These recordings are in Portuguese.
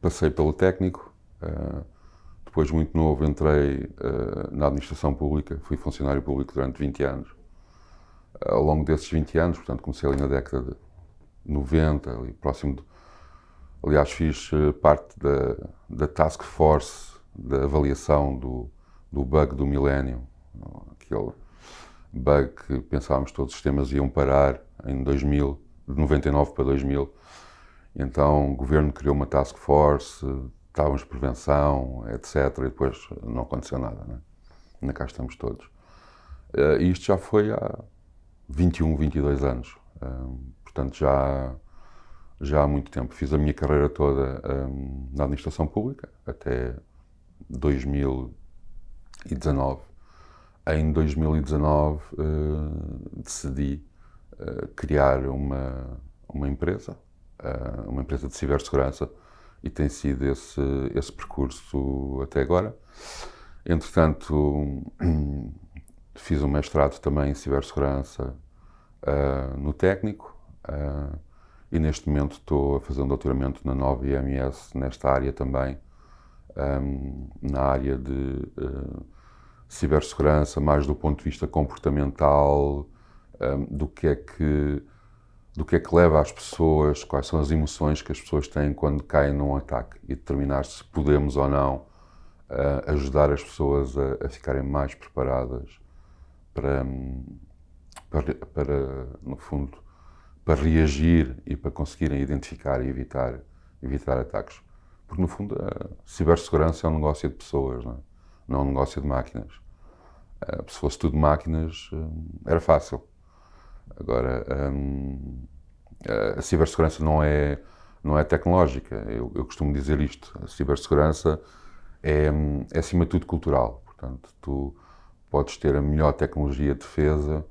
passei pelo técnico, uh, depois, muito novo, entrei uh, na administração pública, fui funcionário público durante 20 anos. Ao longo desses 20 anos, portanto, comecei ali na década de 90, ali próximo de, Aliás, fiz parte da, da task force da avaliação do, do bug do milénio, aquele bug que pensávamos que todos os sistemas iam parar em 2000, de 99 para 2000. Então o governo criou uma task force, estávamos prevenção, etc. E depois não aconteceu nada. Né? Ainda cá estamos todos. Uh, isto já foi há 21, 22 anos. Uh, portanto, já, já há muito tempo. Fiz a minha carreira toda um, na administração pública, até 2019. Em 2019 uh, decidi uh, criar uma, uma empresa, uh, uma empresa de cibersegurança, e tem sido esse, esse percurso até agora. Entretanto, fiz um mestrado também em cibersegurança no técnico e neste momento estou a fazer um doutoramento na nova IMS nesta área também, um, na área de uh, cibersegurança, mais do ponto de vista comportamental, um, do que é que do que é que leva as pessoas, quais são as emoções que as pessoas têm quando caem num ataque e determinar se podemos ou não uh, ajudar as pessoas a, a, ficarem mais preparadas para, para, para, no fundo, para reagir e para conseguirem identificar e evitar, evitar ataques. Porque, no fundo, a cibersegurança é um negócio de pessoas, não é, não é um negócio de máquinas. Uh, se fosse tudo máquinas, uh, era fácil. Agora, um, a cibersegurança não é, não é tecnológica. Eu, eu, costumo dizer isto. A cibersegurança é, é, acima de tudo, cultural. Portanto, tu podes ter a melhor tecnologia de defesa,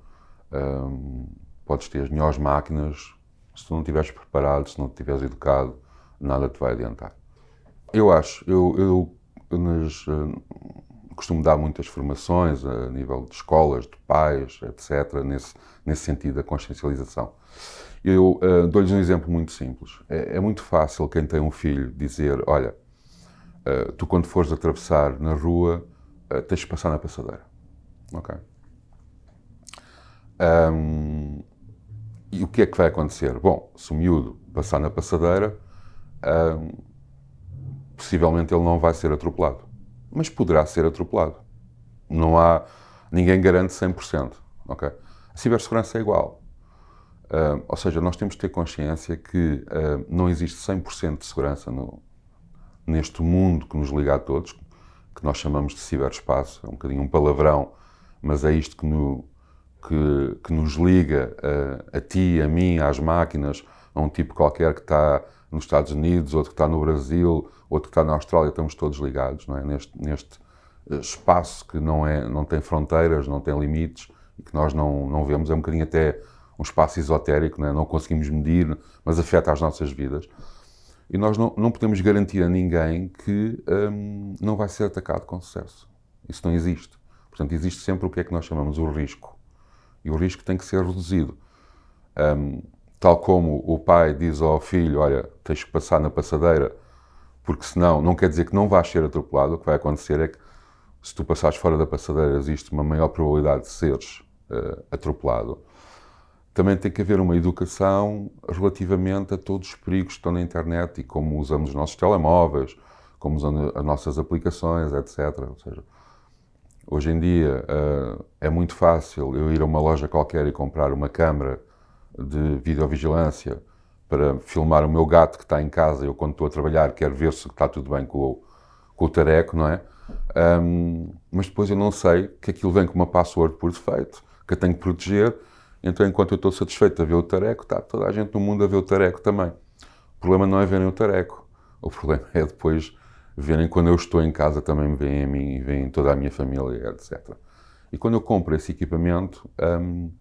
um, podes ter as melhores máquinas, se tu não estiveres preparado, se não estiveres educado, nada te vai adiantar. Eu acho, eu, eu nas, costumo dar muitas formações a nível de escolas, de pais, etc., nesse, nesse sentido da consciencialização. Eu uh, dou-lhes um exemplo muito simples. É, é, muito fácil quem tem um filho dizer: Olha, uh, tu quando fores atravessar na rua, uh, tens de passar na passadeira. Ok? Um, e o que é que vai acontecer? Bom, se o miúdo passar na passadeira, um, possivelmente ele não vai ser atropelado. Mas poderá ser atropelado. Não há... Ninguém garante 100%. Ok? A cibersegurança é igual. Uh, ou seja, nós temos de ter consciência que uh, não existe 100% de segurança no, neste mundo que nos liga a todos, que nós chamamos de ciberespaço. É um bocadinho um palavrão, mas é isto que, no, que, que nos liga uh, a ti, a mim, às máquinas, a um tipo qualquer que está nos Estados Unidos, outro que está no Brasil, outro que está na Austrália, estamos todos ligados não é? neste, neste eh, espaço que não, é, não tem fronteiras, não tem limites e que nós não, não vemos. É um bocadinho até um espaço esotérico, não, é? não conseguimos medir, mas afeta as nossas vidas. E nós não, não podemos garantir a ninguém que hum, não vai ser atacado com sucesso. Isso não existe. Portanto, existe sempre o que é que nós chamamos o risco. E o risco tem que ser reduzido. Um, tal como o pai diz ao filho, olha, tens que passar na passadeira, porque senão não quer dizer que não vais ser atropelado, o que vai acontecer é que se tu passares fora da passadeira existe uma maior probabilidade de seres uh, atropelado. Também tem que haver uma educação relativamente a todos os perigos que estão na internet e como usamos os nossos telemóveis, como usamos as nossas aplicações, etc. Ou seja, hoje em dia uh, é muito fácil eu ir a uma loja qualquer e comprar uma câmera de videovigilância para filmar o meu gato que está em casa, eu quando estou a trabalhar quero ver se está tudo bem com o, com o tareco, não é? Um, mas depois eu não sei que aquilo vem com uma password por defeito, que eu tenho que proteger, então enquanto eu estou satisfeito a ver o tareco, está toda a gente no mundo a ver o tareco também. O problema não é verem o tareco, o problema é depois verem quando eu estou em casa também me veem a mim e veem toda a minha família, etc. E quando eu compro esse equipamento, um,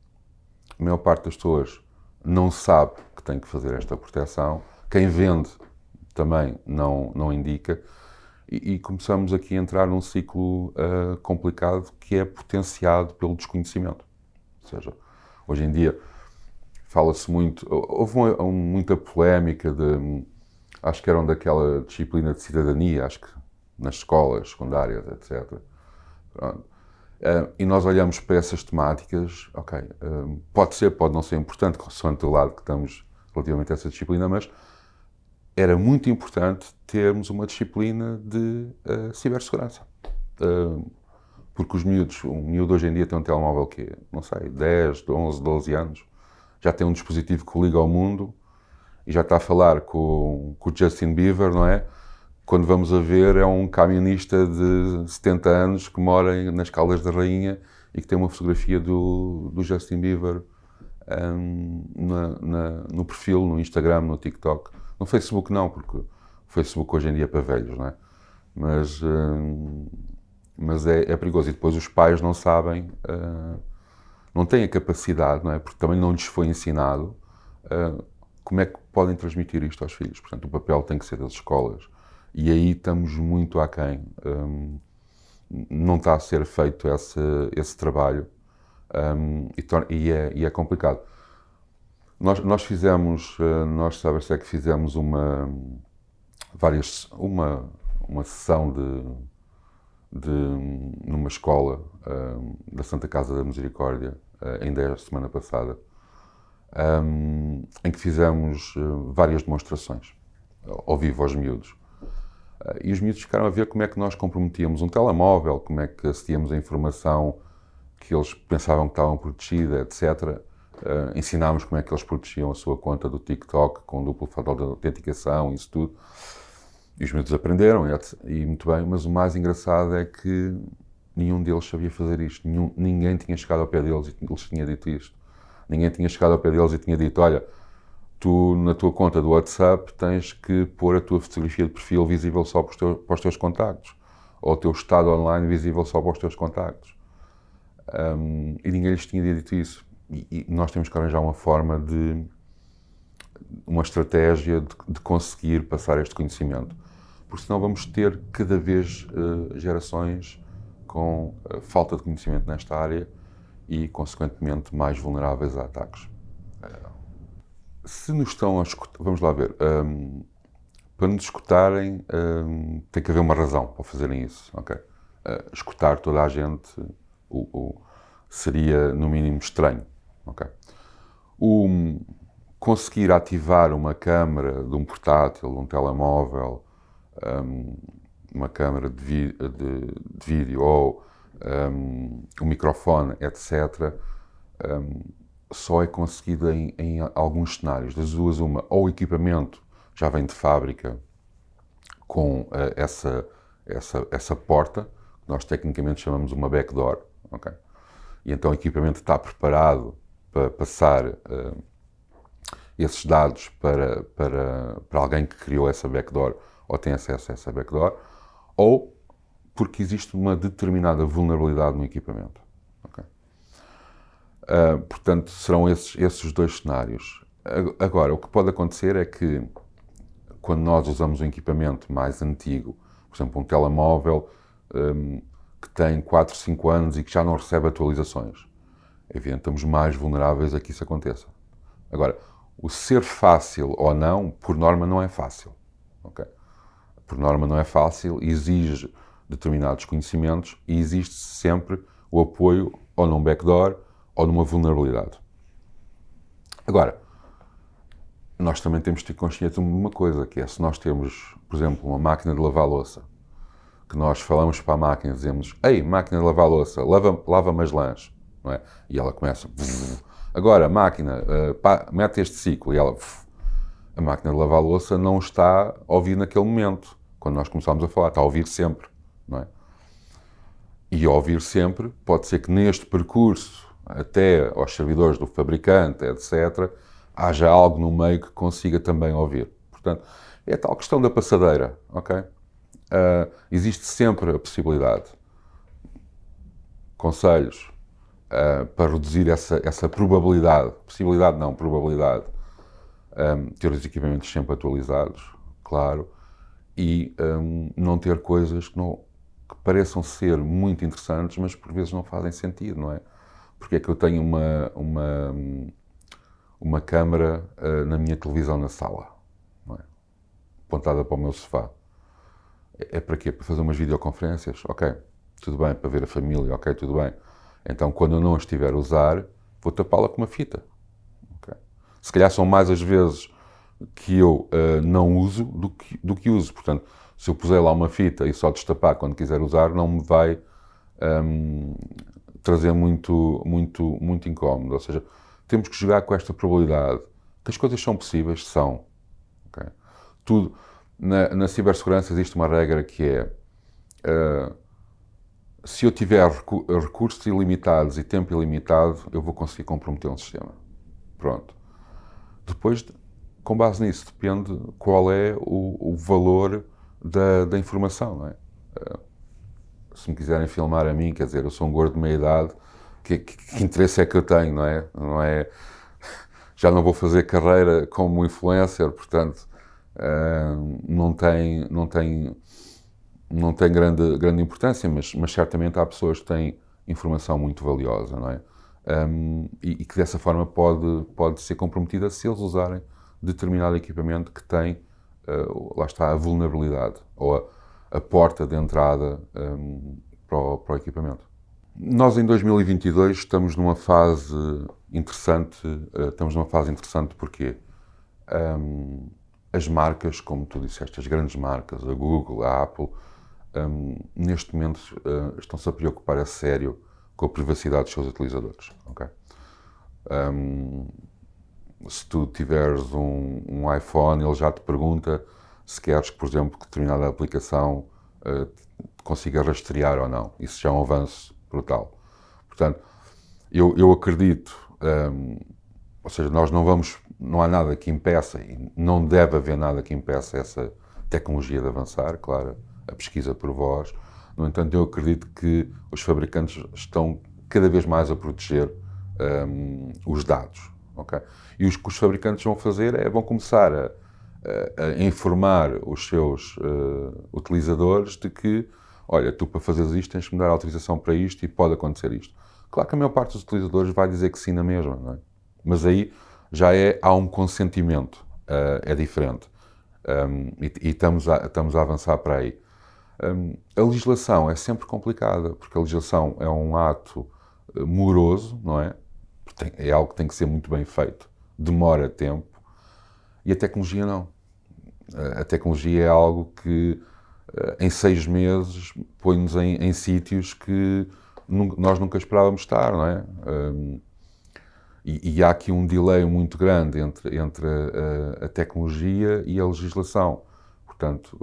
a maior parte das pessoas não sabe que tem que fazer esta proteção. Quem vende também não, não indica. E, e começamos aqui a entrar num ciclo uh, complicado que é potenciado pelo desconhecimento. Ou seja, hoje em dia fala-se muito, houve uma, muita polémica de acho que eram daquela disciplina de cidadania, acho que nas escolas secundárias, etc. Pronto. Uh, e nós olhamos para essas temáticas, ok, uh, pode ser, pode não ser importante, consoante o lado que estamos relativamente a essa disciplina, mas era muito importante termos uma disciplina de uh, cibersegurança. porque os miúdos, um miúdo hoje em dia tem um telemóvel que, não sei, 10, 11, 12 anos, já tem um dispositivo que liga ao mundo e já está a falar com, com o Justin Bieber, não é? Quando vamos a ver, é um camionista de 70 anos que mora nas Caldas da Rainha e que tem uma fotografia do, do Justin Bieber um, na, na, no perfil, no Instagram, no TikTok. No Facebook não, porque o Facebook hoje em dia é para velhos, não é? Mas, um, mas é, é, perigoso. E depois os pais não sabem, uh, não têm a capacidade, não é? Porque também não lhes foi ensinado uh, como é que podem transmitir isto aos filhos. Portanto, o papel tem que ser das escolas e aí estamos muito aquém. Um, não está a ser feito esse, esse trabalho um, e, é, e, é, complicado. Nós, nós fizemos, uh, nós é que fizemos uma, várias, uma, uma sessão de, de numa escola um, da Santa Casa da Misericórdia, uh, ainda a semana passada, um, em que fizemos uh, várias demonstrações ao vivo aos miúdos. Eh, e os miúdos ficaram a ver como é que nós comprometíamos um telemóvel, como é que acedíamos a informação que eles pensavam que estavam protegida, etc. Uh, ensinámos como é que eles protegiam a sua conta do TikTok com duplo fator de autenticação, isso tudo. E os miúdos aprenderam, e, e, muito bem, mas o mais engraçado é que nenhum deles sabia fazer isto. Nenhum, ninguém tinha chegado ao pé deles e lhes tinha dito isto. Ninguém tinha chegado ao pé deles e tinha dito: olha, tu na tua conta do WhatsApp tens que pôr a tua fotografia de perfil visível só para os teus, para os teus contactos, ou o teu estado online visível só para os teus contactos. Um, e ninguém lhes tinha dito isso. E, e, nós temos que arranjar uma forma de, uma estratégia de, de conseguir passar este conhecimento, porque senão vamos ter cada vez uh, gerações com uh, falta de conhecimento nesta área e, consequentemente, mais vulneráveis a ataques. Se nos estão a escutar, vamos lá ver, um, para nos escutarem um, tem que haver uma razão para fazerem isso, ok? Uh, escutar toda a gente o, o, seria no mínimo estranho, ok? O, conseguir ativar uma câmera de um portátil, de um telemóvel, um, uma câmera de, de, de, vídeo ou um, um microfone, etc., um, só é conseguida em, em, alguns cenários. Das duas, uma, ou o equipamento já vem de fábrica com uh, essa, essa, essa porta, que nós tecnicamente chamamos uma backdoor, ok? E então o equipamento está preparado para passar uh, esses dados para, para, para alguém que criou essa backdoor ou tem acesso a essa backdoor, ou porque existe uma determinada vulnerabilidade no equipamento. Okay? Uh, portanto, serão esses, esses dois cenários. Agora, o que pode acontecer é que, quando nós usamos um equipamento mais antigo, por exemplo, um telemóvel um, que tem 4, 5 anos e que já não recebe atualizações, é evidente, estamos mais vulneráveis a que isso aconteça. Agora, o ser fácil ou não, por norma, não é fácil. Okay? Por norma, não é fácil, exige determinados conhecimentos e existe sempre o apoio ou num backdoor ou numa vulnerabilidade. Agora, nós também temos de ter consciência de uma coisa, que é se nós temos, por exemplo, uma máquina de lavar louça, que nós falamos para a máquina e dizemos Ei, máquina de lavar louça, lava-me lava as lãs, não é? E ela começa Agora, máquina, uh, pá, mete este ciclo e ela... A máquina de lavar louça não está a ouvir naquele momento, quando nós começamos a falar, está a ouvir sempre, não é? E a ouvir sempre, pode ser que neste percurso até aos servidores do fabricante, etc., haja algo no meio que consiga também ouvir. Portanto, é a tal questão da passadeira, ok? Uh, existe sempre a possibilidade. Conselhos uh, para reduzir essa, essa probabilidade, possibilidade não, probabilidade, um, ter os equipamentos sempre atualizados, claro, e um, não ter coisas que, não, que pareçam ser muito interessantes, mas por vezes não fazem sentido, não é? Porque é que eu tenho uma, uma, uma câmara uh, na minha televisão na sala. É? apontada para o meu sofá. É, é para quê? Para fazer umas videoconferências? Ok, tudo bem. Para ver a família? Ok, tudo bem. Então, quando eu não estiver a usar, vou tapá-la com uma fita. Okay? Se calhar são mais as vezes que eu uh, não uso do que, do que uso. Portanto, se eu puser lá uma fita e só destapar quando quiser usar, não me vai um, trazer muito, muito, muito incómodo. Ou seja, temos que jogar com esta probabilidade. Que as coisas são possíveis? São. Okay? Tudo. Na, na, cibersegurança existe uma regra que é uh, se eu tiver recursos ilimitados e tempo ilimitado, eu vou conseguir comprometer um sistema. Pronto. Depois, com base nisso, depende qual é o, o valor da, da, informação, é? Uh, se me quiserem filmar a mim, quer dizer, eu sou um gordo de meia idade, que, que, que interesse é que eu tenho, não é? Não é? Já não vou fazer carreira como influencer, portanto, uh, não tem, não tem, não tem grande, grande importância, mas, mas certamente há pessoas que têm informação muito valiosa, não é? Um, e, e, que dessa forma pode, pode ser comprometida se eles usarem determinado equipamento que tem, uh, lá está, a vulnerabilidade ou a, a porta de entrada um, para, o, para, o, equipamento. Nós em 2022 estamos numa fase interessante, uh, estamos numa fase interessante porque um, as marcas, como tu disseste, as grandes marcas, a Google, a Apple, um, neste momento uh, estão-se a preocupar a sério com a privacidade dos seus utilizadores. Okay? Um, se tu tiveres um, um, iPhone, ele já te pergunta se queres que, por exemplo, que determinada aplicação uh, consiga rastrear ou não. Isso já é um avanço brutal. Portanto, eu, eu acredito, um, ou seja, nós não vamos não há nada que impeça, e não deve haver nada que impeça essa tecnologia de avançar, claro, a pesquisa por voz. No entanto, eu acredito que os fabricantes estão cada vez mais a proteger um, os dados. Okay? E os que os fabricantes vão fazer é vão começar a, a, informar os seus uh, utilizadores de que, olha, tu para fazeres isto tens que me dar autorização para isto e pode acontecer isto. Claro que a maior parte dos utilizadores vai dizer que sim na mesma, não é? Mas aí já é, há um consentimento, uh, é diferente. Um, e, e estamos, a, estamos a avançar para aí. Um, a legislação é sempre complicada, porque a legislação é um ato eh, moroso, não é? Tem, é algo que tem que ser muito bem feito, demora tempo, e a tecnologia não. A tecnologia é algo que eh, em seis meses põe-nos em, em sítios que nós nunca esperávamos estar, não é? E, e, há aqui um delay muito grande entre, entre a, a tecnologia e a legislação. Portanto,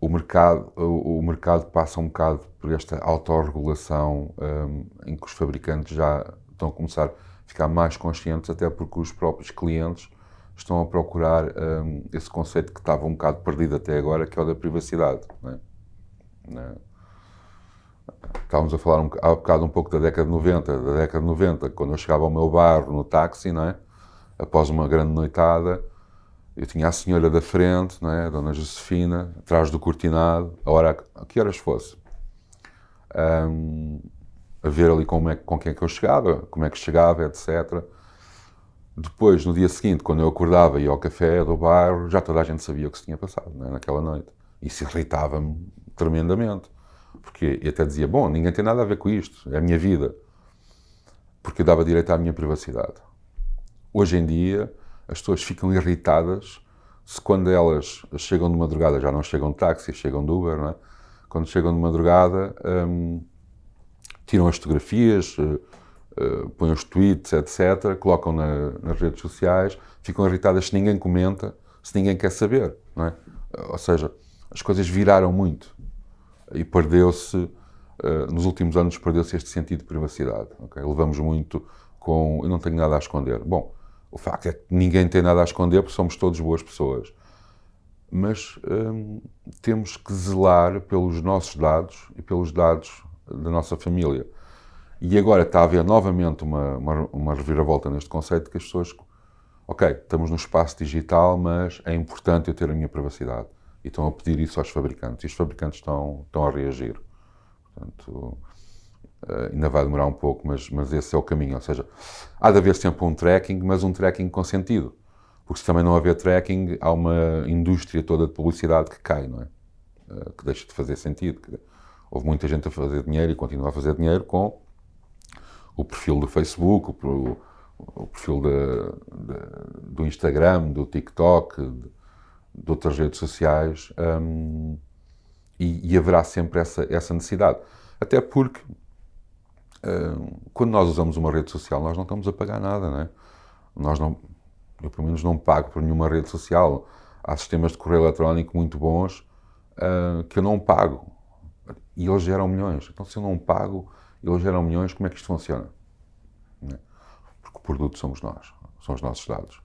o mercado, o, o, mercado passa um bocado por esta autorregulação um, em que os fabricantes já estão a começar a ficar mais conscientes, até porque os próprios clientes estão a procurar um, esse conceito que estava um bocado perdido até agora, que é o da privacidade. É? É? Estávamos a falar um, há bocado um pouco da década de 90, da década de 90, quando eu chegava ao meu bairro no táxi, não é? após uma grande noitada, eu tinha a senhora da frente, não é? a dona Josefina, atrás do cortinado, a hora a que horas fosse, um, a ver ali como é, com quem é que eu chegava, como é que chegava, etc. Depois, no dia seguinte, quando eu acordava e ia ao café do bairro, já toda a gente sabia o que se tinha passado é? naquela noite. Isso irritava-me tremendamente. Porque eu até dizia, bom, ninguém tem nada a ver com isto, é a minha vida. Porque eu dava direito à minha privacidade. Hoje em dia, as pessoas ficam irritadas se quando elas chegam de madrugada, já não chegam de táxi, chegam de Uber, não é? Quando chegam de madrugada, hum, tiram as fotografias, uh, põem os tweets, etc., colocam na, nas redes sociais, ficam irritadas se ninguém comenta, se ninguém quer saber, não é? Ou seja, as coisas viraram muito e perdeu-se, uh, nos últimos anos, perdeu-se este sentido de privacidade. Levamos muito com eu não tenho nada a esconder. Bom, o facto é que ninguém tem nada a esconder porque somos todos boas pessoas. Mas hum, temos que zelar pelos nossos dados e pelos dados da nossa família. E agora está a haver novamente uma, uma, uma reviravolta neste conceito que as pessoas, ok, estamos no espaço digital, mas é importante eu ter a minha privacidade e estão a pedir isso aos fabricantes. E os fabricantes estão, estão a reagir. Portanto, eh, ainda vai demorar um pouco, mas, mas esse é o caminho. Ou seja, há de haver sempre um tracking, mas um tracking com sentido. Porque se também não haver tracking, há uma indústria toda de publicidade que cai, não é? Uh, que deixa de fazer sentido. Houve muita gente a fazer dinheiro e continua a fazer dinheiro com o perfil do Facebook, o, o perfil de, de, do Instagram, do TikTok, de, de outras redes sociais, um, e, e, haverá sempre essa, essa necessidade. Até porque, um, quando nós usamos uma rede social, nós não estamos a pagar nada, não é? Nós não, eu, pelo menos, não pago por nenhuma rede social. Há sistemas de correio eletrónico muito bons uh, que eu não pago. E eles geram milhões. Então, se eu não pago, eles geram milhões, como é que isto funciona? É? Porque o produto somos nós, são os nossos dados.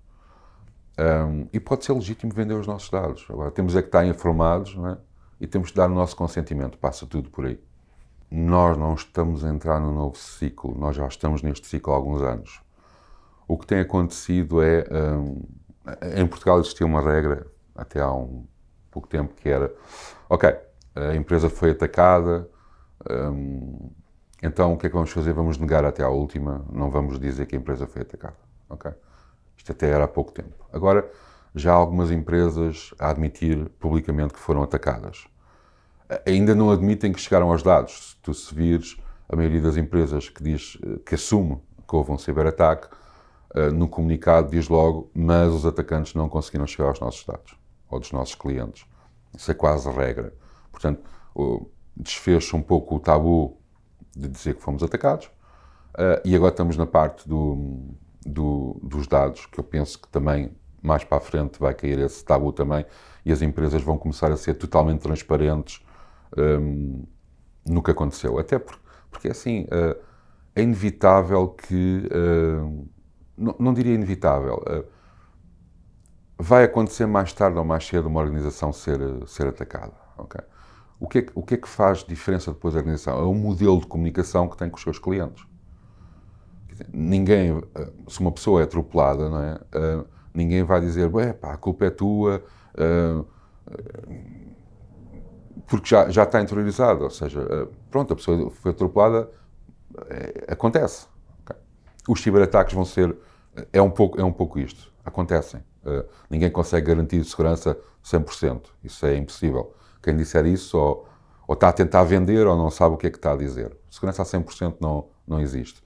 Um, e pode ser legítimo vender os nossos dados. Agora, temos é que estar informados é? e temos que dar o nosso consentimento. Passa tudo por aí. Nós não estamos a entrar no novo ciclo, nós já estamos neste ciclo há alguns anos. O que tem acontecido é. Um, em Portugal existia uma regra, até há um pouco tempo, que era: ok, a empresa foi atacada, um, então o que é que vamos fazer? Vamos negar até à última, não vamos dizer que a empresa foi atacada. ok? Isto até era há pouco tempo. Agora, já há algumas empresas a admitir publicamente que foram atacadas. Ainda não admitem que chegaram aos dados. Se tu se vires a maioria das empresas que diz que assume que houve um ciberataque, eh, no comunicado diz logo, mas os atacantes não conseguiram chegar aos nossos dados, ou dos nossos clientes. Isso é quase regra. Portanto, desfez um pouco o tabu de dizer que fomos atacados, e agora estamos na parte do, do, dos dados, que eu penso que também mais para a frente vai cair esse tabu também e as empresas vão começar a ser totalmente transparentes um, no que aconteceu. Até porque, porque assim, uh, é inevitável que. Uh, não, não, diria inevitável. Uh, vai acontecer mais tarde ou mais cedo uma organização ser, ser atacada. Okay? O, que é, o que é que faz diferença depois da organização? É o modelo de comunicação que tem com os seus clientes ninguém, eh, se uma pessoa é atropelada, não é? Uh, ninguém vai dizer, pá, a culpa é tua, uh, porque já, já está interiorizado, ou seja, uh, pronto, a pessoa foi atropelada, acontece. Okay. Os ciberataques vão ser, é um pouco, é um pouco isto, acontecem. ninguém consegue garantir segurança 100%, isso é impossível. Quem disser isso ou, ou está a tentar vender ou não sabe o que é que está a dizer. Segurança a 100% não, não existe.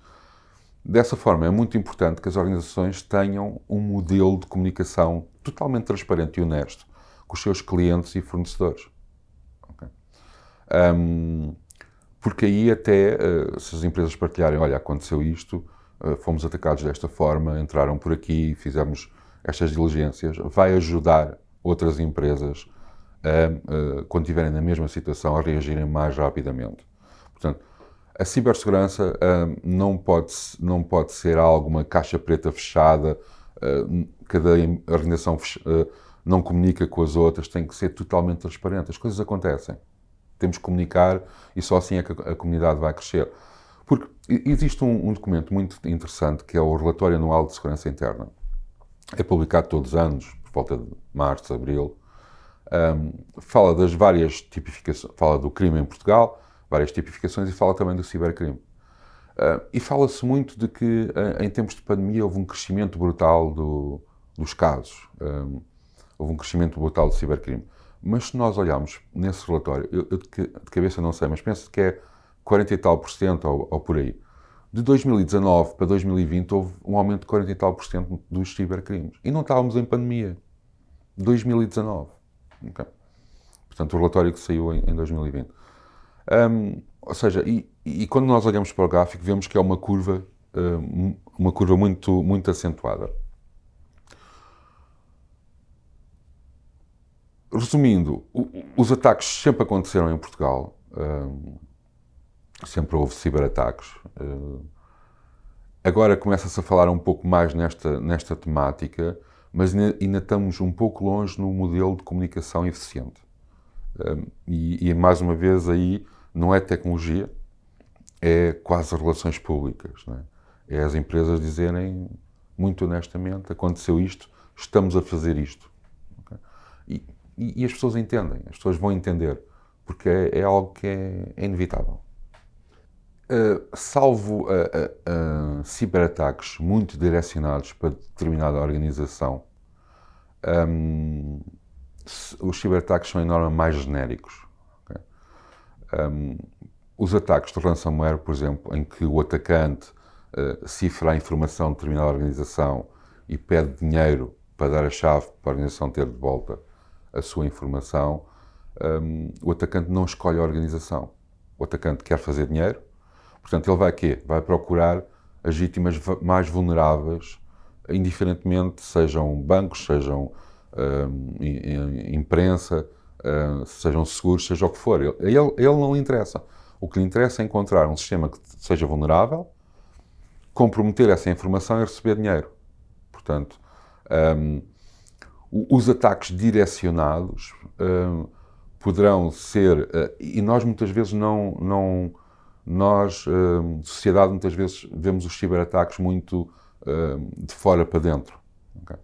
Dessa forma, é muito importante que as organizações tenham um modelo de comunicação totalmente transparente e honesto com os seus clientes e fornecedores. Okay? Um, porque aí até, uh, se as empresas partilharem, olha, aconteceu isto, uh, fomos atacados desta forma, entraram por aqui, fizemos estas diligências, vai ajudar outras empresas, uh, quando estiverem na mesma situação, a reagirem mais rapidamente. Portanto, a cibersegurança não, pode, não pode ser algo, uma caixa preta fechada, cada organização não comunica com as outras, tem que ser totalmente transparente. As coisas acontecem. Temos que comunicar e só assim é que a, a comunidade vai crescer. Porque existe um, um, documento muito interessante que é o Relatório Anual de Segurança Interna. É publicado todos os anos, por volta de março, abril. Um, fala das várias tipificações, fala do crime em Portugal, várias tipificações e fala também do cibercrime. Uh, e fala-se muito de que, em tempos de pandemia, houve um crescimento brutal do, dos casos. Um, houve um crescimento brutal do cibercrime. Mas se nós olharmos nesse relatório, eu, eu de, de, cabeça não sei, mas penso que é 40 e tal por cento ou, ou, por aí. De 2019 para 2020 houve um aumento de 40 e tal por cento dos cibercrimes. E não estávamos em pandemia. 2019. Okay? Portanto, o relatório que saiu em, em 2020. Um, ou seja, e, e, quando nós olhamos para o gráfico, vemos que é uma curva, um, uma curva muito, muito acentuada. Resumindo, os ataques sempre aconteceram em Portugal, sempre houve ciberataques. Agora começa-se a falar um pouco mais nesta, nesta temática, mas ainda, estamos um pouco longe no modelo de comunicação eficiente. E, e, mais uma vez aí não é tecnologia, é quase relações públicas. É? é? as empresas dizerem muito honestamente: aconteceu isto, estamos a fazer isto. E, e, as pessoas entendem, as pessoas vão entender, porque é, é algo que é, é inevitável. Uh, salvo uh, uh, ciberataques muito direcionados para determinada organização, um, os ciberataques são em norma mais genéricos. Okay? Um, os ataques de ransomware, por exemplo, em que o atacante cifra a informação de determinada organização e pede dinheiro para dar a chave para a organização ter de volta a sua informação, um, o atacante não escolhe a organização. O atacante quer fazer dinheiro, portanto, ele vai quê? Vai procurar as vítimas mais vulneráveis, indiferentemente sejam bancos, sejam um, imprensa, uh, sejam seguros, seja o que for. Ele, ele, não lhe interessa. O que lhe interessa é encontrar um sistema que seja vulnerável, comprometer essa informação e receber dinheiro. Portanto, um, os ataques direcionados poderão ser, uh, e nós muitas vezes não, não nós, uh, sociedade, muitas vezes vemos os ciberataques muito uh, de fora para dentro. Okay?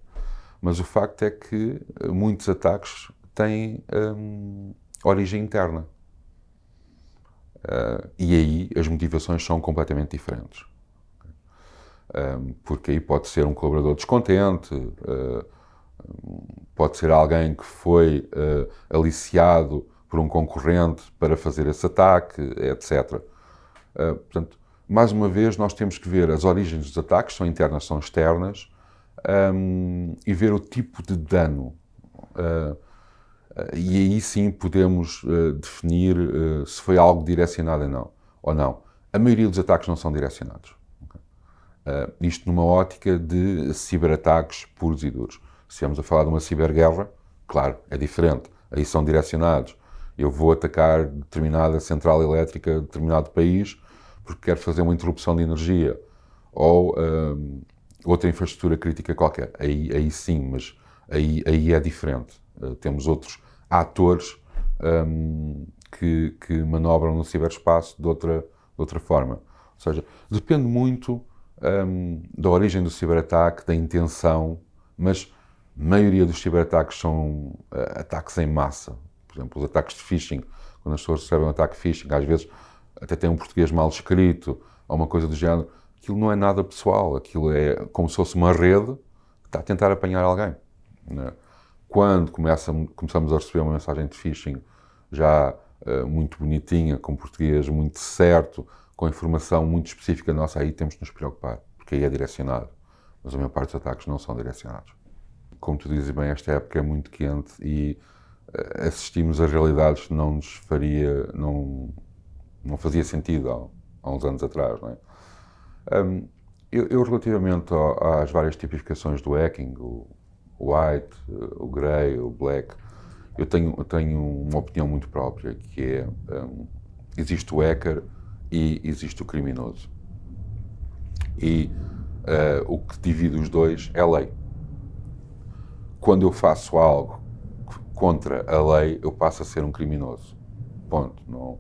Mas o facto é que muitos ataques têm origem interna. Uh, e aí as motivações são completamente diferentes. Um, porque aí pode ser um colaborador descontente, uh, pode ser alguém que foi uh, aliciado por um concorrente para fazer esse ataque, etc. Uh, portanto, mais uma vez, nós temos que ver as origens dos ataques, são internas, são externas, um, e ver o tipo de dano. Uh, e aí sim podemos uh, definir se foi algo direcionado ou não, ou não. A maioria dos ataques não são direcionados. Okay? isto numa ótica de ciberataques puros e duros. Se estivermos a falar de uma ciberguerra, claro, é diferente. Aí são direcionados. Eu vou atacar determinada central elétrica de determinado país porque quero fazer uma interrupção de energia ou um, outra infraestrutura crítica qualquer. Aí, aí sim, mas aí, aí é diferente. Uh, temos outros atores um, que, que, manobram no ciberespaço de outra, de outra forma. Ou seja, depende muito um, da origem do ciberataque, da intenção, mas a maioria dos ciberataques são uh, ataques em massa. Por exemplo, os ataques de phishing, quando as pessoas recebem um ataque phishing, às vezes até tem um português mal escrito, ou uma coisa do género, aquilo não é nada pessoal, aquilo é como se fosse uma rede que está a tentar apanhar alguém. Né? Quando começa, começamos a receber uma mensagem de phishing já uh, muito bonitinha, com português muito certo, com informação muito específica nossa, aí temos de nos preocupar, porque aí é direcionado. Mas a maior parte dos ataques não são direcionados. Como tu dizes bem, esta época é muito quente e uh, assistimos a realidades que não nos faria, não, não fazia sentido há, há uns anos atrás. Não é? Um, eu, eu, relativamente às várias tipificações do hacking, o, white, o grey, o black, eu tenho, eu tenho uma opinião muito própria, que é, um, existe o hacker e existe o criminoso. E uh, o que divide os dois é a lei. Quando eu faço algo contra a lei, eu passo a ser um criminoso. Ponto. Não,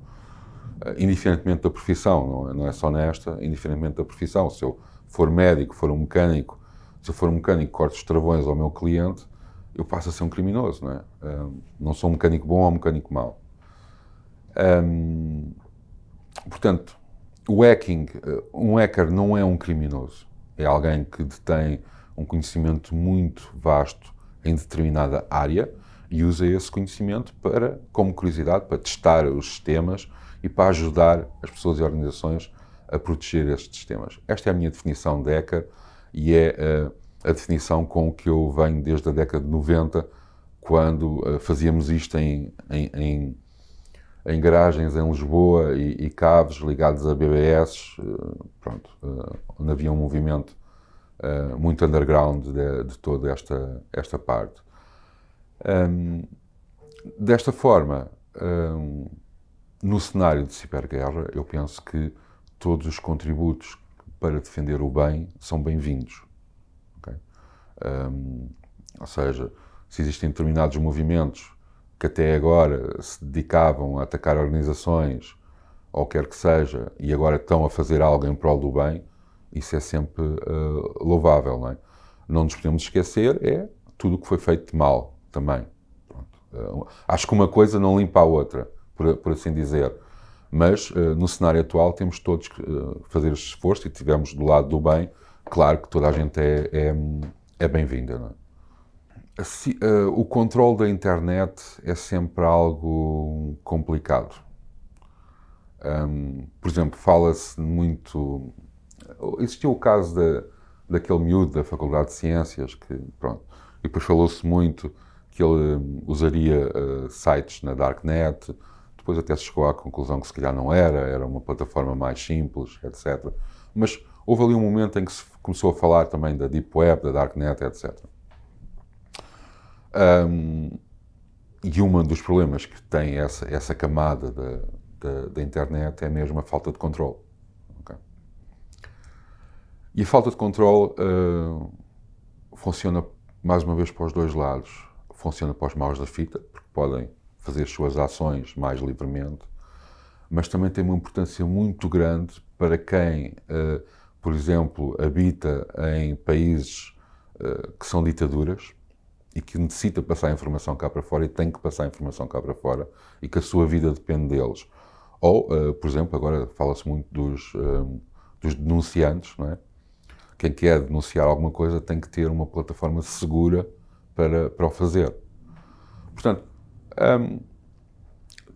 indiferentemente da profissão, não é, não é só nesta, indiferentemente da profissão. Se eu for médico, for um mecânico, se eu for um mecânico que corta os travões ao meu cliente, eu passo a ser um criminoso, não é? Um, não sou um mecânico bom ou um mecânico mau. Um, portanto, o hacking, eh, um hacker não é um criminoso. É alguém que detém um conhecimento muito vasto em determinada área e usa esse conhecimento para, como curiosidade, para testar os sistemas e para ajudar as pessoas e organizações a proteger estes sistemas. Esta é a minha definição de hacker e é uh, a definição com que eu venho desde a década de 90, quando uh, fazíamos isto em, em, em, em, garagens em Lisboa e, e cabos ligados a BBS, uh, pronto, onde havia um movimento muito underground de, de, toda esta, esta parte. Um, desta forma, um, no cenário de ciberguerra, eu penso que todos os contributos para defender o bem são bem-vindos. Okay? Um, ou seja, se existem determinados movimentos que até agora se dedicavam a atacar organizações ou quer que seja, e agora estão a fazer algo em prol do bem, isso é sempre uh, louvável. Não, é? não nos podemos esquecer é tudo o que foi feito de mal também. Uh, acho que uma coisa não limpa a outra por, por assim dizer. Mas uh, no cenário atual temos todos que uh, fazer esse esforço e estivermos do lado do bem, claro que toda a gente é, é, é bem-vinda. É? Uh, o controle da internet é sempre algo complicado. Por exemplo, fala-se muito. Existiu o caso da, daquele miúdo da Faculdade de Ciências que, pronto, e depois falou-se muito que ele usaria sites na Darknet, depois até se chegou à conclusão que se calhar não era, era uma plataforma mais simples, etc. Mas houve ali um momento em que se começou a falar também da Deep Web, da Darknet, etc. Um, e um dos problemas que tem essa, essa camada da, da, da, internet é mesmo a falta de controle. Okay? E a falta de controle uh, funciona, mais uma vez, para os dois lados. Funciona para os maus da fita, porque podem fazer as suas ações mais livremente, mas também tem uma importância muito grande para quem, uh, por exemplo, habita em países uh, que são ditaduras e que necessita passar a informação cá para fora e tem que passar a informação cá para fora e que a sua vida depende deles. Ou, uh, por exemplo, agora fala-se muito dos, dos denunciantes, não é? quem quer denunciar alguma coisa tem que ter uma plataforma segura para, para o fazer. Portanto, um,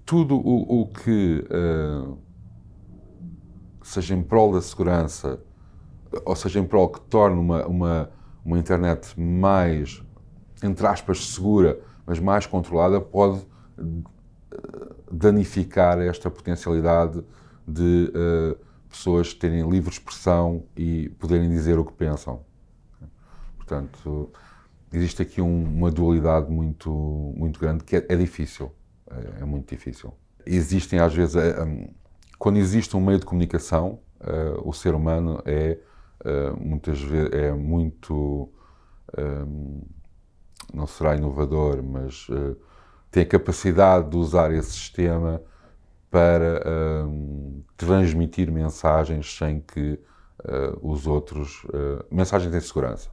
tudo o, o que uh, seja em prol da segurança, ou seja, em prol que torne uma, uma, uma internet mais, entre aspas, segura, mas mais controlada, pode danificar esta potencialidade de uh, pessoas terem livre expressão e poderem dizer o que pensam. Portanto, existe aqui um, uma dualidade muito, muito grande que é, é difícil, é, é, muito difícil. Existem às vezes, é, um, quando existe um meio de comunicação, uh, o ser humano é uh, muitas vezes é muito, um, não será inovador, mas uh, tem a capacidade de usar esse sistema para um, transmitir mensagens sem que os outros. Mensagens em segurança.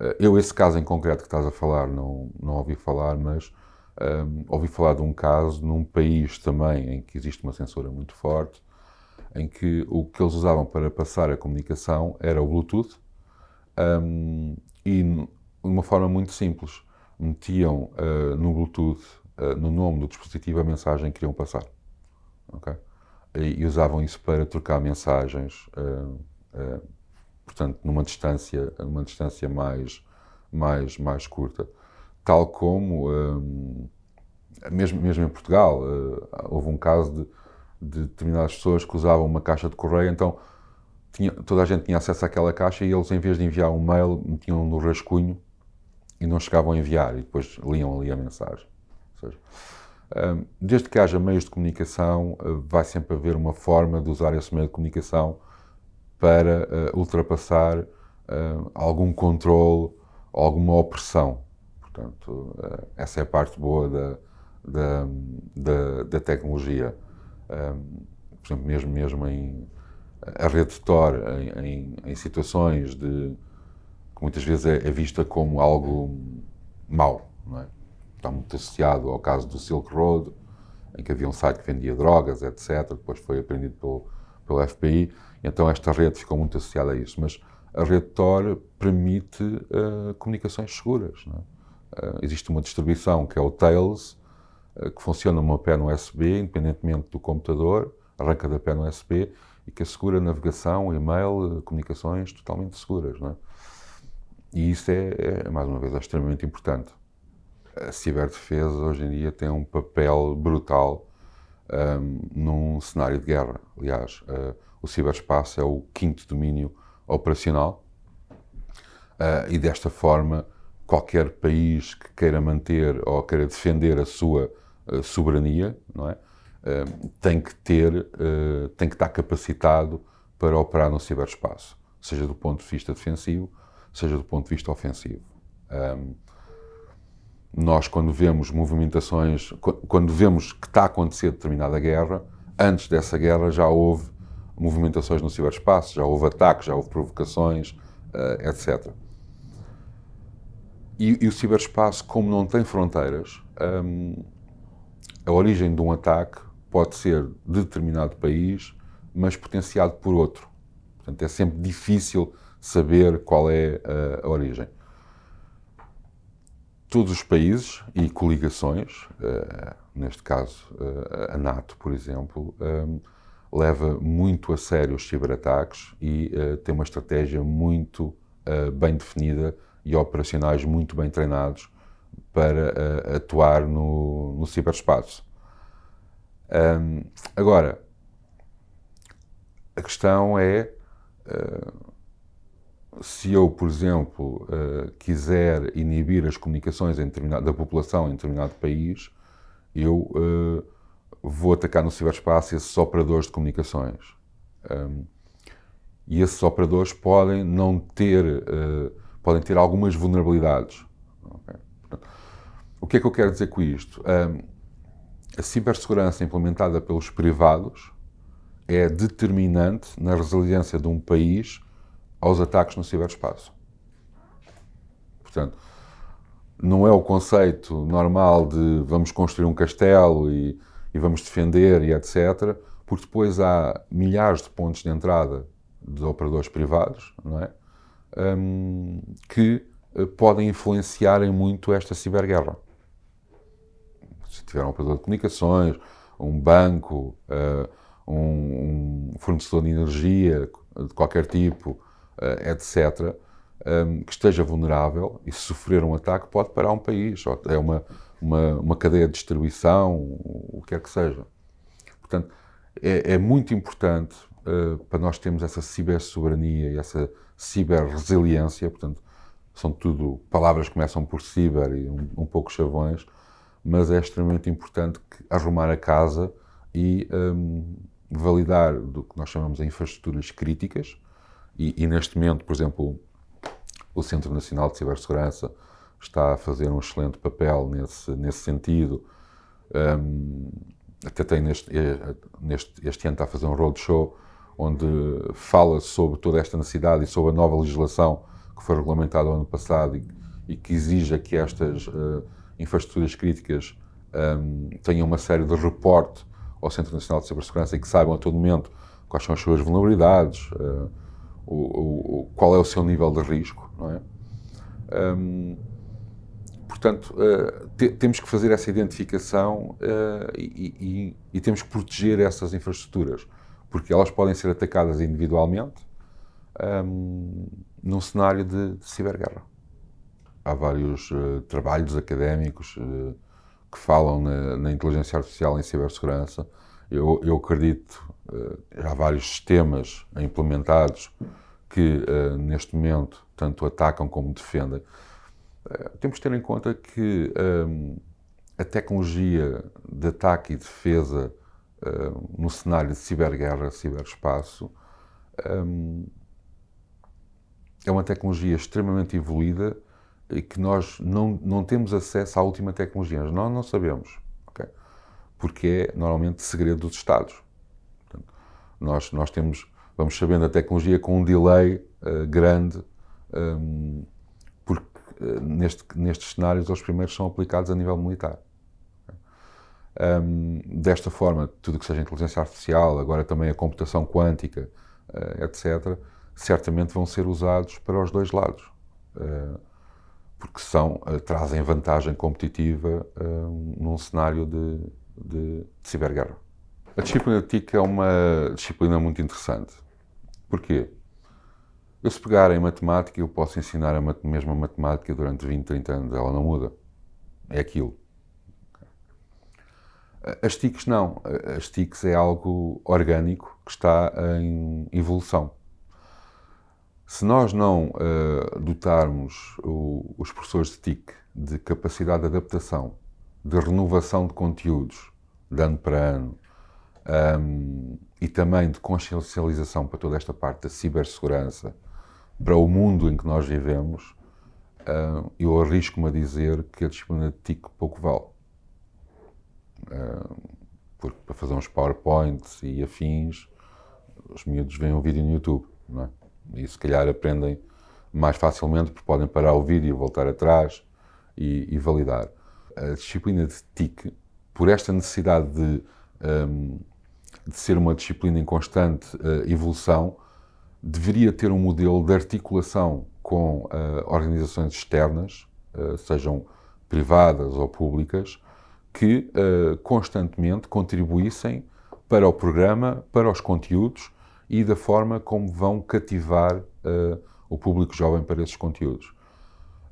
Uh, eu, esse caso em concreto que estás a falar, não, não ouvi falar, mas um, ouvi falar de um caso num país também em que existe uma censura muito forte, em que o que eles usavam para passar a comunicação era o Bluetooth um, e de uma forma muito simples. Metiam no Bluetooth, no nome do dispositivo, a mensagem que queriam passar. Okay? E, e, usavam isso para trocar mensagens, uh, uh, portanto, numa distância, numa distância mais, mais, mais curta. Tal como, um, eh, mesmo, mesmo em Portugal, uh, houve um caso de, de determinadas pessoas que usavam uma caixa de correio, então tinha, toda a gente tinha acesso àquela caixa e eles, em vez de enviar um mail, metiam no rascunho e não chegavam a enviar, e depois liam ali a mensagem. Seja, Desde que haja meios de comunicação, ah, vai sempre haver uma forma de usar esse meio de comunicação para ah, ultrapassar ah, algum controle, alguma opressão. Portanto, essa é a parte boa da, da, da, da tecnologia. Por exemplo, mesmo, mesmo em a rede Tor, em, em, em situações de que muitas vezes é, é vista como algo mau, é? está muito associado ao caso do Silk Road, em que havia um site que vendia drogas, etc. Depois foi apreendido pelo, pelo FBI. Então esta rede ficou muito associada a isso. Mas a rede Tor permite uh, comunicações seguras. Uh, existe uma distribuição que é o Tails, uh, que funciona numa pé no USB, independentemente do computador, arranca da pé no USB e que assegura navegação, e-mail, comunicações totalmente seguras. E isso é, é, mais uma vez, é extremamente importante a ciberdefesa hoje em dia tem um papel brutal um, num cenário de guerra. Aliás, uh, o ciberespaço é o quinto domínio operacional uh, e desta forma qualquer país que queira manter ou queira defender a sua uh, soberania, não é? tem que ter, tem que estar capacitado para operar no ciberespaço, seja do ponto de vista defensivo, seja do ponto de vista ofensivo. Um, nós, quando vemos movimentações, quando vemos que está a acontecer determinada guerra, antes dessa guerra já houve movimentações no ciberespaço, já houve ataques, já houve provocações, uh, eh, etc. E, e, o ciberespaço, como não tem fronteiras, um, a origem de um ataque pode ser de determinado país, mas potenciado por outro. Portanto, é sempre difícil saber qual é a, a origem todos os países e coligações, uh, neste caso uh, a NATO, por exemplo, um, leva muito a sério os ciberataques e uh, tem uma estratégia muito bem definida e operacionais muito bem treinados para atuar no, no ciberespaço. Um, agora, a questão é se eu, por exemplo, uh, quiser inibir as comunicações da população em determinado país, eu uh, vou atacar no ciberespaço esses operadores de comunicações. Um, e esses operadores podem não ter, uh, podem ter algumas vulnerabilidades. Okay? Portanto, o que é que eu quero dizer com isto? Um, a cibersegurança implementada pelos privados é determinante na resiliência de um país aos ataques no ciberespaço. Portanto, não é o conceito normal de vamos construir um castelo e, e vamos defender e etc., porque depois há milhares de pontos de entrada de operadores privados, não é? Um, que uh, podem influenciar em muito esta ciberguerra. Se tiver um operador de comunicações, um banco, uh, um, um fornecedor de energia de qualquer tipo, uh, etc., um, que esteja vulnerável e sofrer um ataque pode parar um país, é uma, uma, uma cadeia de distribuição, o que quer que seja. Portanto, é, é muito importante uh, para nós termos essa cibersoberania e essa ciberresiliência, portanto, são tudo palavras que começam por ciber e um, um pouco chavões, mas é extremamente importante que, arrumar a casa e um, validar do que nós chamamos de infraestruturas críticas, e, e, neste momento, por exemplo, o Centro Nacional de Cibersegurança está a fazer um excelente papel nesse, nesse sentido. Um, até tem neste, eh, neste, este ano está a fazer um roadshow onde fala sobre toda esta necessidade e sobre a nova legislação que foi regulamentada no ano passado e, e que exija que estas uh, infraestruturas críticas um, tenham uma série de reporte ao Centro Nacional de Cibersegurança e que saibam a todo momento quais são as suas vulnerabilidades, uh, o, o, qual é o seu nível de risco, não é? Um, portanto, uh, te, temos que fazer essa identificação uh, e, e, e, temos que proteger essas infraestruturas, porque elas podem ser atacadas individualmente um, num cenário de, de ciberguerra. Há vários uh, trabalhos académicos que falam na, na, inteligência artificial em cibersegurança. Eu, eu acredito há vários sistemas implementados que neste momento tanto atacam como defendem. Uh, temos de ter em conta que um, a tecnologia de ataque e defesa no cenário de ciberguerra, ciberespaço, um, é uma tecnologia extremamente evoluída e que nós não, não temos acesso à última tecnologia. Nós não sabemos, okay? porque é normalmente segredo dos Estados. Portanto, nós, nós temos, vamos sabendo a tecnologia com um delay uh, grande, um, neste, nestes cenários os primeiros são aplicados a nível militar. Um, desta forma, tudo que seja inteligência artificial, agora também a computação quântica, uh, etc., certamente vão ser usados para os dois lados. porque são, trazem vantagem competitiva num cenário de, de, de ciberguerra. A disciplina TIC é uma disciplina muito interessante. Porquê? Eu se pegar em matemática, eu posso ensinar a mesma matemática durante 20, 30 anos, ela não muda. É aquilo. As TICs não. As TICs é algo orgânico que está em evolução. Se nós não uh, dotarmos o, os professores de TIC de capacidade de adaptação, de renovação de conteúdos, de ano para ano, um, e também de consciencialização para toda esta parte da cibersegurança, para o mundo em que nós vivemos, uh, eu arrisco-me a dizer que a disciplina de TIC pouco vale. Uh, porque para fazer uns PowerPoints e afins, os miúdos veem um vídeo no YouTube, não é? E se calhar aprendem mais facilmente porque podem parar o vídeo, voltar atrás e, e validar. A disciplina de TIC, por esta necessidade de um, de ser uma disciplina em constante uh, evolução, deveria ter um modelo de articulação com uh, organizações externas, uh, sejam privadas ou públicas, que uh, constantemente contribuíssem para o programa, para os conteúdos e da forma como vão cativar o público jovem para esses conteúdos.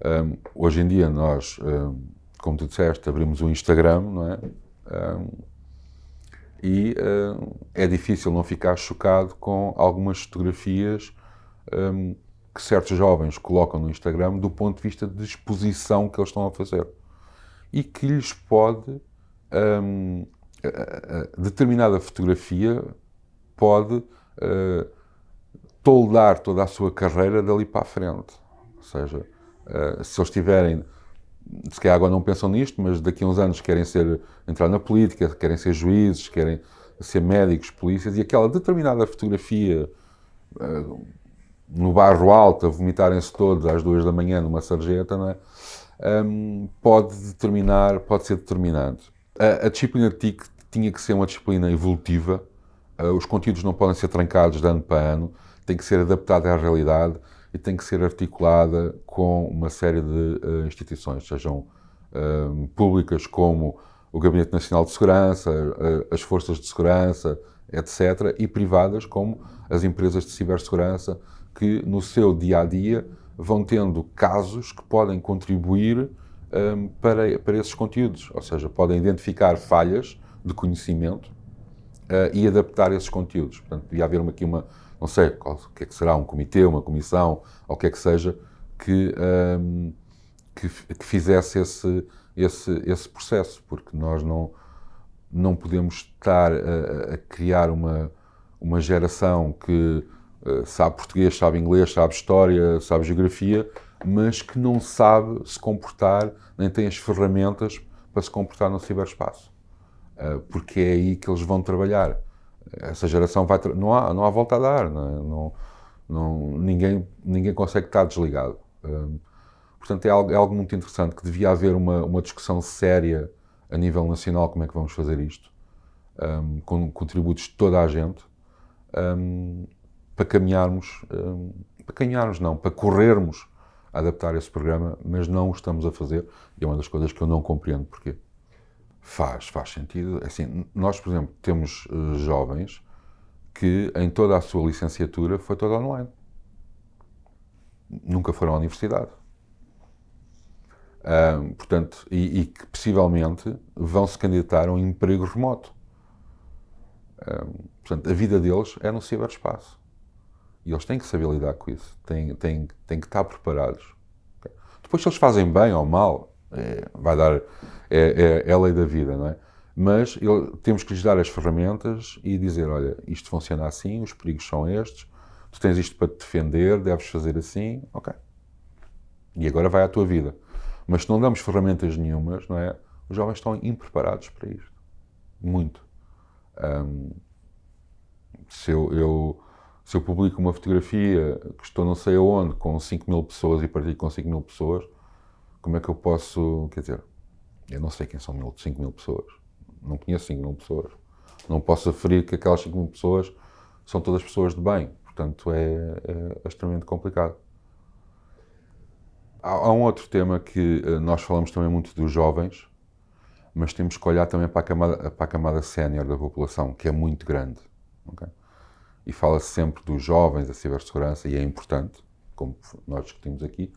Um, hoje em dia nós, um, como tu disseste, abrimos o Instagram, não é? Um, e é difícil não ficar chocado com algumas fotografias que certos jovens colocam no Instagram do ponto de vista de exposição que eles estão a fazer e que lhes pode um, determinada fotografia pode uh, toldar toda a sua carreira dali para a frente. Ou seja, uh, se eles tiverem, se calhar agora não pensam nisto, mas daqui a uns anos querem ser, entrar na política, querem ser juízes, querem ser médicos, polícias, e aquela determinada fotografia uh, no barro alto, a vomitarem-se todos às duas da manhã numa sarjeta, é? Um, pode determinar, pode ser determinante. A, a, disciplina TIC tinha que ser uma disciplina evolutiva, uh, os conteúdos não podem ser trancados de ano para ano, tem que ser adaptada à realidade e tem que ser articulada com uma série de uh, instituições, sejam uh, públicas como o Gabinete Nacional de Segurança, as Forças de Segurança, etc., e privadas como as empresas de cibersegurança, que no seu dia a dia vão tendo casos que podem contribuir um, para, para esses conteúdos, ou seja, podem identificar falhas de conhecimento uh, e adaptar esses conteúdos. Portanto, devia haver aqui uma, não sei, qual, o que é que será, um comitê, uma comissão, ou o que é que seja, que, um, que, que, fizesse esse, esse, esse processo, porque nós não, não podemos estar a, a criar uma, uma geração que uh, sabe português, sabe inglês, sabe história, sabe geografia, mas que não sabe se comportar, nem tem as ferramentas para se comportar no ciberespaço. Uh, porque é aí que eles vão trabalhar. Essa geração vai. Não há, não há volta a dar. Não, é? não, ninguém, ninguém consegue estar desligado. Uh, portanto, é algo, é algo, muito interessante que devia haver uma, uma discussão séria a nível nacional como é que vamos fazer isto, um, com contributos de toda a gente, um, para caminharmos, para caminharmos não, para corrermos a adaptar esse programa, mas não o estamos a fazer. E é uma das coisas que eu não compreendo porquê. Faz, faz sentido. Assim, nós, por exemplo, temos uh, jovens que em toda a sua licenciatura foi toda online. Nunca foram à universidade. Um, portanto, e, e, que possivelmente vão se candidatar a um emprego remoto. Um, portanto, a vida deles é no ciberespaço. E eles têm que saber lidar com isso, têm, têm, têm que estar preparados. Depois, se eles fazem bem ou mal, é, vai dar, é, é, é, a lei da vida, não é? Mas ele, temos que lhes dar as ferramentas e dizer: olha, isto funciona assim, os perigos são estes, tu tens isto para te defender, deves fazer assim, ok. E agora vai à tua vida. Mas se não damos ferramentas nenhumas, não é? Os jovens estão impreparados para isto. Muito. Um, se eu, eu se eu publico uma fotografia que estou não sei aonde com 5 mil pessoas e partilho com 5 mil pessoas, como é que eu posso, quer dizer, eu não sei quem são 5 mil pessoas, não conheço 5 mil pessoas, não posso aferir que aquelas 5 mil pessoas são todas pessoas de bem, portanto é, é extremamente complicado. Há, há, um outro tema que eh, nós falamos também muito dos jovens, mas temos que olhar também para a camada, para a camada sénior da população, que é muito grande. Okay? e fala-se sempre dos jovens, da cibersegurança, e é importante, como nós discutimos aqui,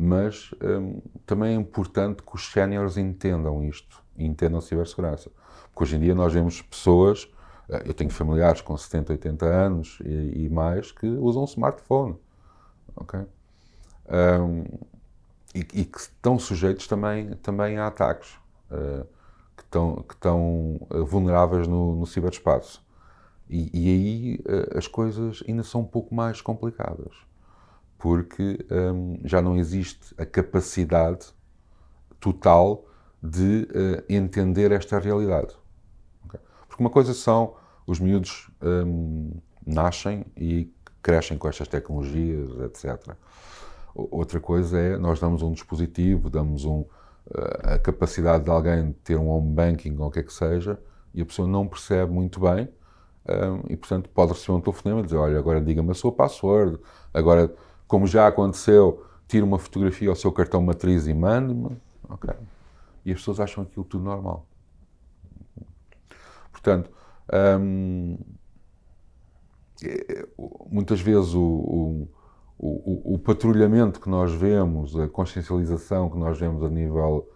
mas hum, também é importante que os séniores entendam isto, entendam cibersegurança. Porque hoje em dia nós vemos pessoas, eh, eu tenho familiares com 70, 80 anos e, e mais, que usam smartphone, ok? Um, e, e, que estão sujeitos também, também a ataques, uh, que, estão, que estão eh, vulneráveis no, no ciberespaço. E, e aí uh, as coisas ainda são um pouco mais complicadas, porque um, já não existe a capacidade total de uh, entender esta realidade. Okay? Porque uma coisa são os miúdos um, nascem e crescem com estas tecnologias, etc. Outra coisa é nós damos um dispositivo, damos um, eh, a capacidade de alguém ter um home banking ou o que é que seja, e a pessoa não percebe muito bem um, e, portanto, pode receber um telefonema e dizer: Olha, agora diga-me a sua password. Agora, como já aconteceu, tire uma fotografia ao seu cartão matriz e mande-me. ok? E as pessoas acham aquilo tudo normal. Portanto, hum, é, muitas vezes o, o, o, o, patrulhamento que nós vemos, a consciencialização que nós vemos a nível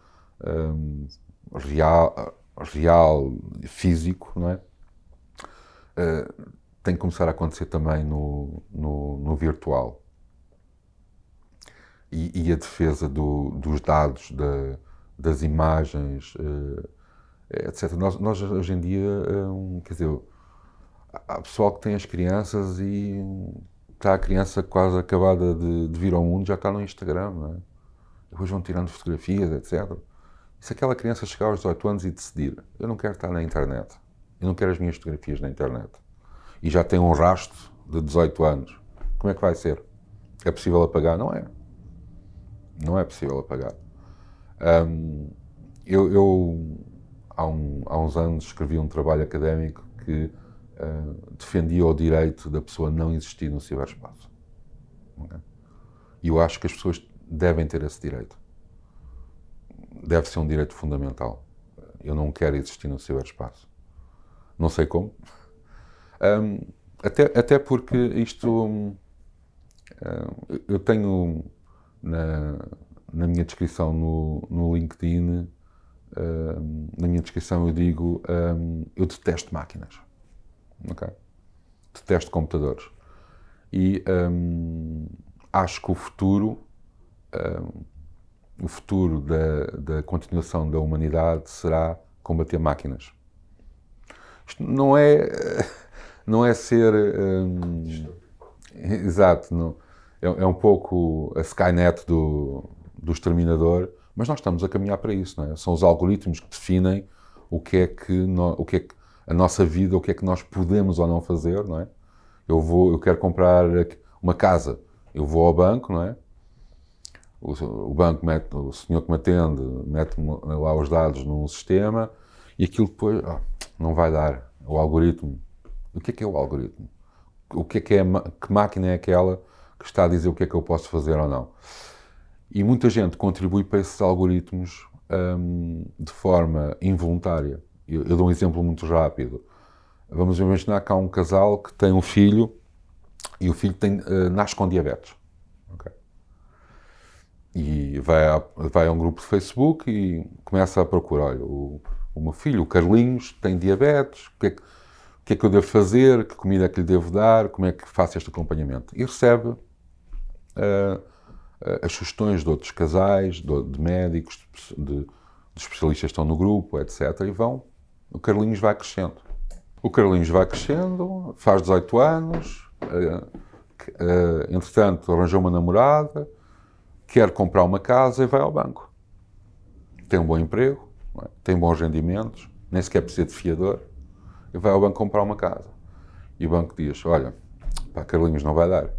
hum, real, real, físico, não é? Uh, tem que começar a acontecer também no, no, no virtual. E, e, a defesa do, dos dados, da, das imagens, uh, etc. Nós, nós, hoje em dia, um, quer dizer, há pessoal que tem as crianças e está a criança quase acabada de, de vir ao mundo, já está no Instagram, não é? Depois vão tirando fotografias, etc. E se aquela criança chegar aos 18 anos e decidir, eu não quero estar na internet, eu não quero as minhas fotografias na internet, e já tem um rastro de 18 anos, como é que vai ser? É possível apagar? Não é. Não é possível apagar. Um, eu, eu há, um, há, uns anos escrevi um trabalho académico que uh, defendia o direito da pessoa não existir no ciberespaço. E eu acho que as pessoas devem ter esse direito deve ser um direito fundamental. Eu não quero existir no ciberespaço. Não sei como. Um, até, até porque isto. Um, eu tenho na, na minha descrição no, no LinkedIn, um, na minha descrição eu digo: eu detesto máquinas. Okay? Detesto computadores. E acho que o futuro o futuro da, da continuação da humanidade será combater máquinas. Isto não é, não é ser. Exato, não, é, é, um pouco a Skynet do, do exterminador, mas nós estamos a caminhar para isso, não é? São os algoritmos que definem o que é que, no, o que, é que a nossa vida, o que é que nós podemos ou não fazer, não é? Eu vou, eu quero comprar uma casa, eu vou ao banco, não é? o, banco mete, o senhor que me atende, mete lá os dados num sistema e aquilo depois oh, não vai dar. O algoritmo. O que é que é o algoritmo? O que é que é, que máquina é aquela que está a dizer o que é que eu posso fazer ou não? E muita gente contribui para esses algoritmos hum, de forma involuntária. Eu, eu, dou um exemplo muito rápido. Vamos imaginar que há um casal que tem um filho e o filho tem, uh, nasce com diabetes. E vai a, vai a um grupo de Facebook e começa a procurar. Olha, o, o meu filho, o Carlinhos, tem diabetes, o que, é que, o que, é que eu devo fazer, que comida é que lhe devo dar, como é que faço este acompanhamento. E recebe as sugestões de outros casais, de, de médicos, de, de, especialistas que estão no grupo, etc. E vão. O Carlinhos vai crescendo. O Carlinhos vai crescendo, faz 18 anos, uh, uh, entretanto arranjou uma namorada, quer comprar uma casa e vai ao banco. Tem um bom emprego, é? tem bons rendimentos, nem sequer precisa de fiador, e vai ao banco comprar uma casa. E o banco diz: Olha, pá, Carlinhos não vai dar.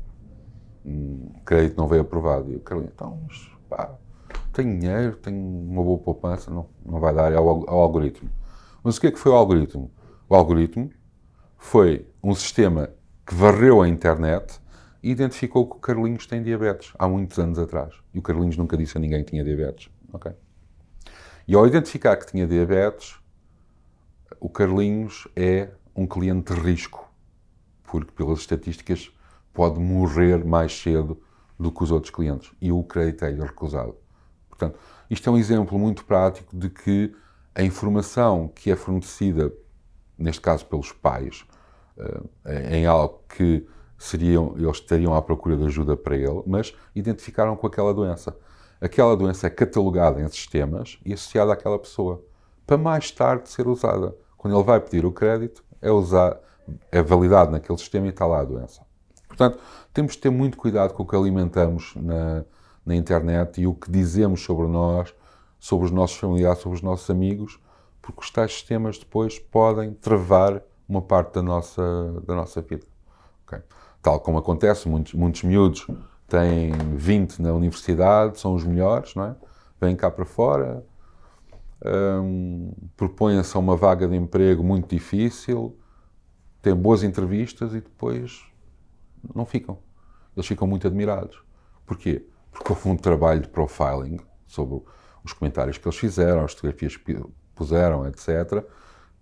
Hum, crédito não veio aprovado. E o Carlinhos, então, pá, tenho dinheiro, tenho uma boa poupança, não, não vai dar é ao, ao algoritmo. Mas o que é que foi o algoritmo? O algoritmo foi um sistema que varreu a internet e identificou que o Carlinhos tem diabetes há muitos anos atrás. E o Carlinhos nunca disse a ninguém que tinha diabetes. Okay? E ao identificar que tinha diabetes, o Carlinhos é um cliente de risco, porque pelas estatísticas pode morrer mais cedo do que os outros clientes. E o crédito é-lhe recusado. Portanto, isto é um exemplo muito prático de que a informação que é fornecida, neste caso pelos pais, eh, em algo que seriam, eles estariam à procura de ajuda para ele, mas identificaram com aquela doença. Aquela doença é catalogada em sistemas e associada àquela pessoa, para mais tarde ser usada. Quando ele vai pedir o crédito, é, usar, é validado naquele sistema e está lá a doença. Portanto, temos de ter muito cuidado com o que alimentamos na, na internet e o que dizemos sobre nós, sobre os nossos familiares, sobre os nossos amigos, porque os tais sistemas depois podem travar uma parte da nossa, da nossa vida. Okay? tal como acontece, muitos, muitos miúdos têm 20 na universidade, são os melhores, não é? Vêm cá para fora, um, propõem-se a uma vaga de emprego muito difícil, têm boas entrevistas e depois não ficam. Eles ficam muito admirados. Porquê? Porque houve um trabalho de profiling sobre os comentários que eles fizeram, as fotografias que puseram, etc.,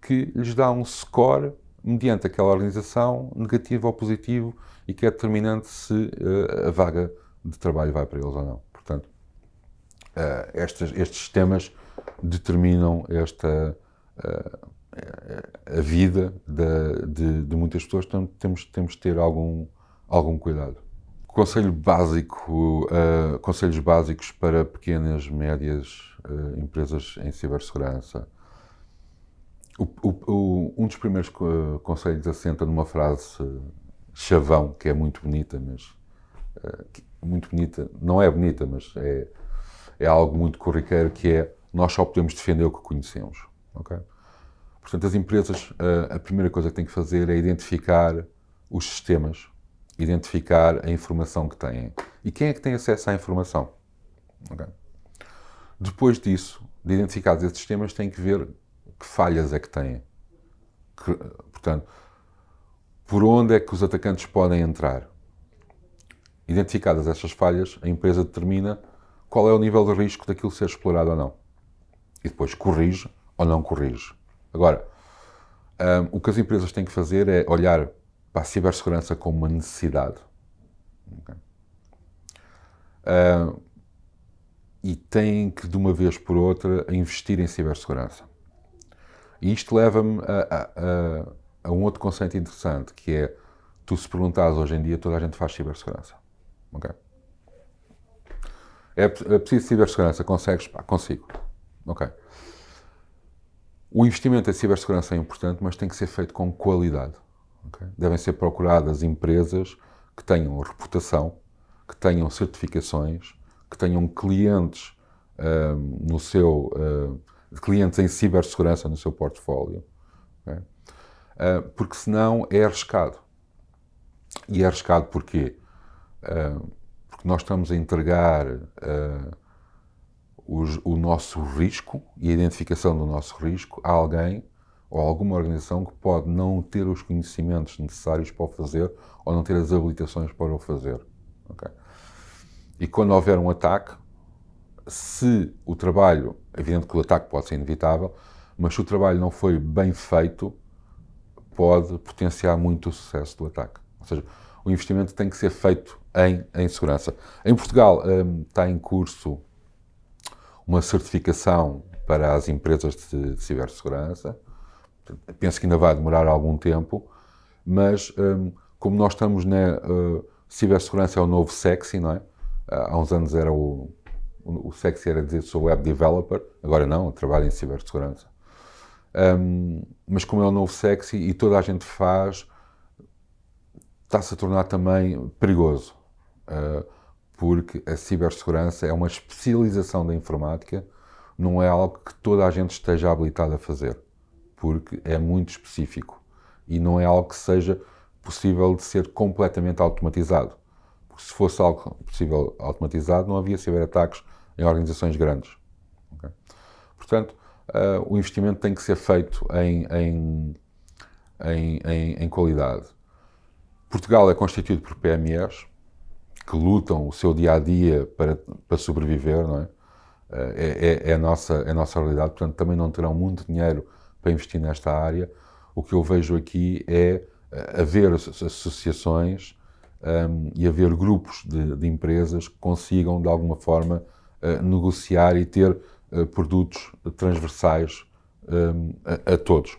que lhes dá um score mediante aquela organização, negativo ou positivo, e que é determinante se uh, a vaga de trabalho vai para eles ou não. Portanto, uh, estes, estes sistemas determinam esta uh, a vida de, de, de, muitas pessoas, portanto temos, temos de ter algum, algum cuidado. Conselho básico, uh, conselhos básicos para pequenas, médias uh, empresas em cibersegurança. O, o, o, um dos primeiros conselhos assenta numa frase chavão, que é muito bonita, mas muito bonita, não é bonita, mas é, é algo muito corriqueiro, que é nós só podemos defender o que conhecemos. Okay? Portanto, as empresas, a primeira coisa que têm que fazer é identificar os sistemas, identificar a informação que têm. E quem é que tem acesso à informação? Okay. Depois disso, de identificados esses sistemas, têm que ver que falhas é que têm. Que, portanto, por onde é que os atacantes podem entrar? Identificadas estas falhas, a empresa determina qual é o nível de risco daquilo ser explorado ou não. E depois corrige ou não corrige. Agora, um, o que as empresas têm que fazer é olhar para a cibersegurança como uma necessidade. Okay? Um, e têm que, de uma vez por outra, investir em cibersegurança. E isto leva-me a, a, a, a, um outro conceito interessante, que é, tu se perguntares hoje em dia, toda a gente faz cibersegurança. Okay? É, é preciso cibersegurança? Consegues? Pá, consigo. Ok. O investimento em cibersegurança é importante, mas tem que ser feito com qualidade. Okay? Devem ser procuradas empresas que tenham reputação, que tenham certificações, que tenham clientes um, no seu uh, clientes em cibersegurança no seu portfólio, okay? uh, porque senão é arriscado. E é arriscado porquê? Uh, porque nós estamos a entregar o nosso risco e a identificação do nosso risco a alguém ou alguma organização que pode não ter os conhecimentos necessários para o fazer ou não ter as habilitações para o fazer. Okay? E quando houver um ataque, se o trabalho, evidente que o ataque pode ser inevitável, mas se o trabalho não foi bem feito, pode potenciar muito o sucesso do ataque. Ou seja, o investimento tem que ser feito em, em segurança. Em Portugal um, está em curso uma certificação para as empresas de, de cibersegurança. Penso que ainda vai demorar algum tempo, mas um, como nós estamos na uh, cibersegurança é o novo sexy, não é? Há uns anos era o, o sexy era dizer sou web developer, agora não, trabalho em cibersegurança. Um, mas como é o novo sexy e toda a gente faz, está-se a tornar também perigoso. Uh, porque a cibersegurança é uma especialização da informática, não é algo que toda a gente esteja habilitada a fazer, porque é muito específico e não é algo que seja possível de ser completamente automatizado. Porque se fosse algo possível automatizado, não havia ciberataques em organizações grandes. Okay? Portanto, uh, o investimento tem que ser feito em, em, em, em qualidade. Portugal é constituído por PMEs, que lutam o seu dia a dia para, para sobreviver, não é? É, é, é, a nossa, é a nossa realidade, portanto, também não terão muito dinheiro para investir nesta área. O que eu vejo aqui é eh, haver associações um, e haver grupos de, de, empresas que consigam, de alguma forma, uh, negociar e ter uh, produtos transversais um, a, a todos.